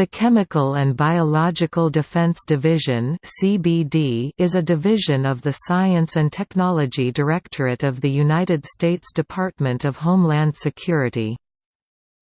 The Chemical and Biological Defense Division is a division of the Science and Technology Directorate of the United States Department of Homeland Security.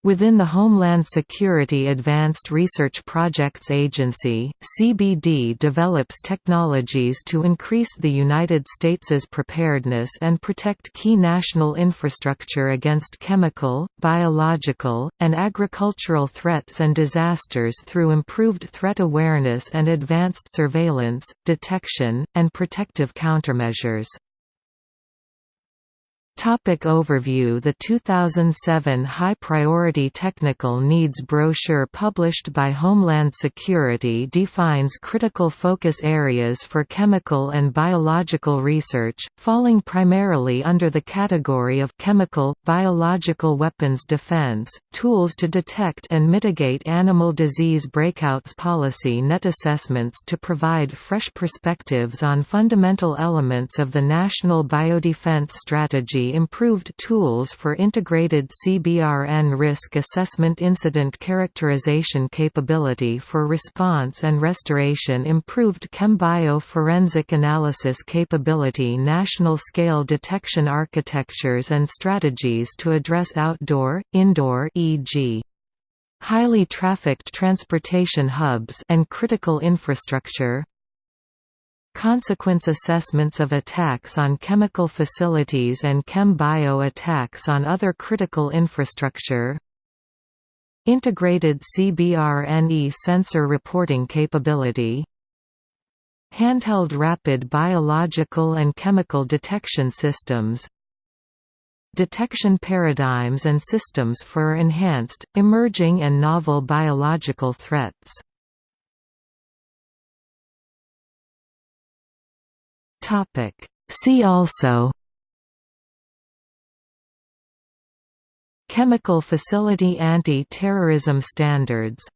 Within the Homeland Security Advanced Research Projects Agency, CBD develops technologies to increase the United States's preparedness and protect key national infrastructure against chemical, biological, and agricultural threats and disasters through improved threat awareness and advanced surveillance, detection, and protective countermeasures. Topic overview. The 2007 High Priority Technical Needs Brochure published by Homeland Security defines critical focus areas for chemical and biological research, falling primarily under the category of chemical, biological weapons defense, tools to detect and mitigate animal disease breakouts policy net assessments to provide fresh perspectives on fundamental elements of the National Biodefense Strategy improved tools for integrated CBRN risk assessment incident characterization capability for response and restoration improved ChemBio forensic analysis capability national scale detection architectures and strategies to address outdoor, indoor e.g. highly trafficked transportation hubs and critical infrastructure Consequence assessments of attacks on chemical facilities and chem-bio attacks on other critical infrastructure. Integrated CBRNE sensor reporting capability. Handheld rapid biological and chemical detection systems. Detection paradigms and systems for enhanced, emerging and novel biological threats See also Chemical Facility Anti-Terrorism Standards